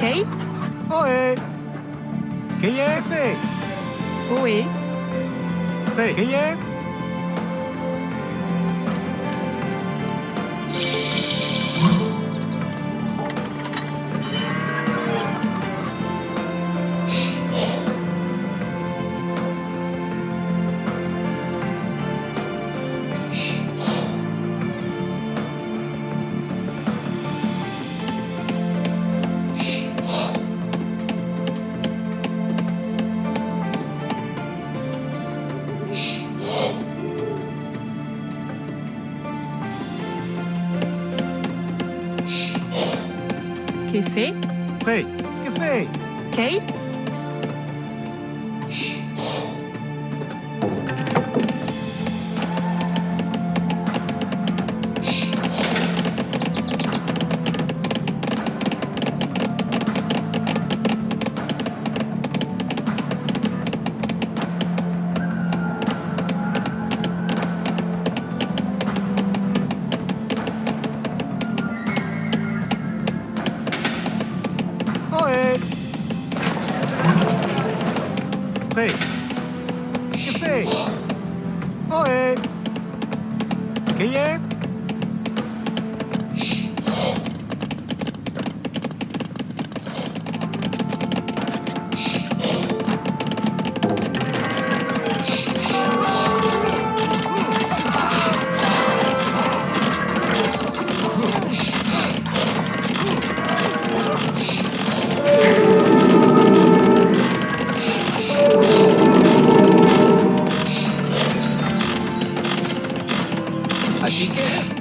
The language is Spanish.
¿Qué? Oe. ¿Qué es? Oe. ¿Qué es? Café Café. Café Café 给爷 chicken.